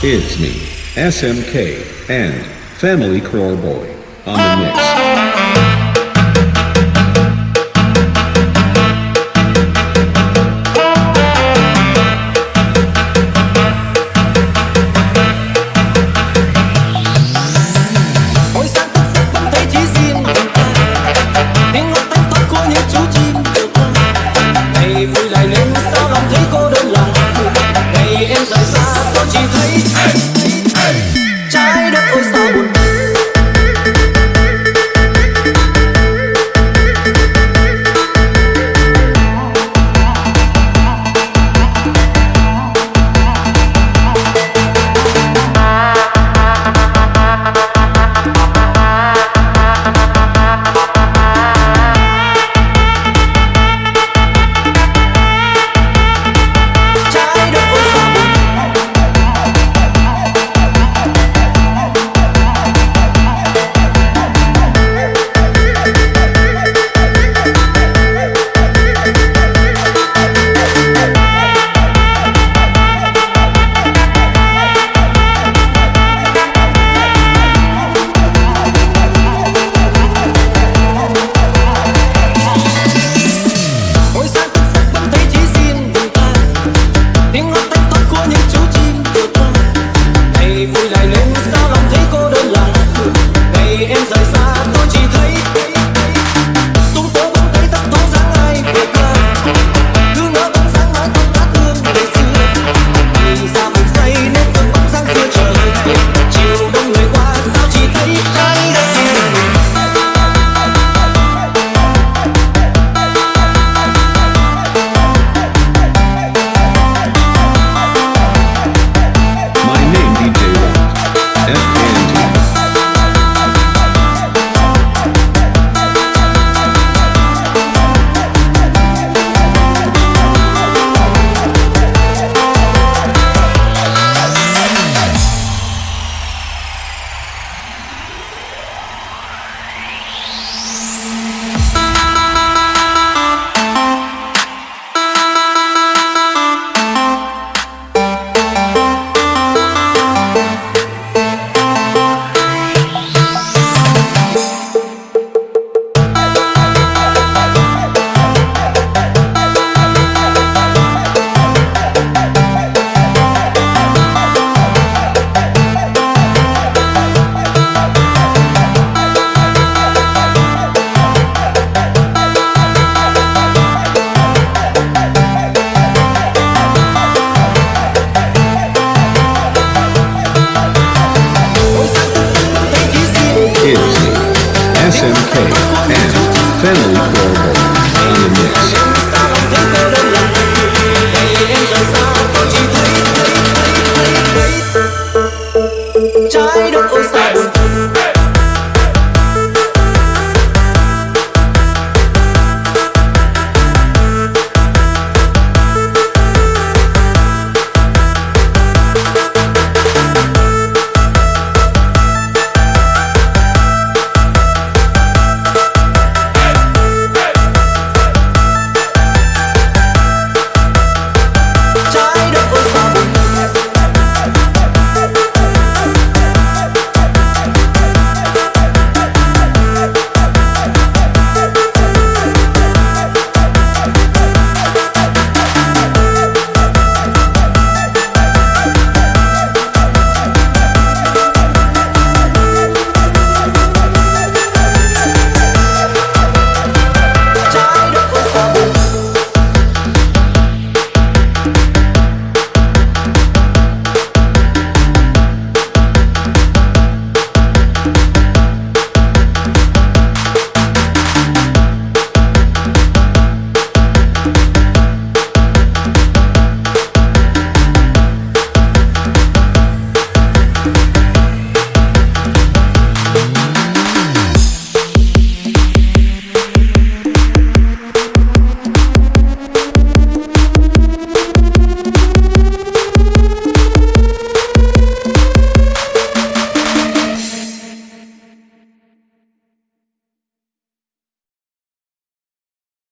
It's me, SMK, and Family Core Boy on the mix.